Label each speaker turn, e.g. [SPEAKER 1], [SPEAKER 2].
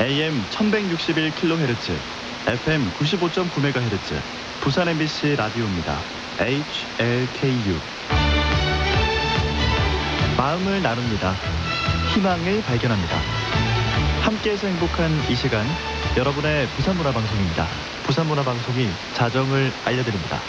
[SPEAKER 1] AM 1161kHz, FM 95.9MHz, 부산 MBC 라디오입니다. HLKU. 마음을 나눕니다. 희망을 발견합니다. 함께해서 행복한 이 시간, 여러분의 부산문화방송입니다. 부산문화방송이 자정을 알려드립니다.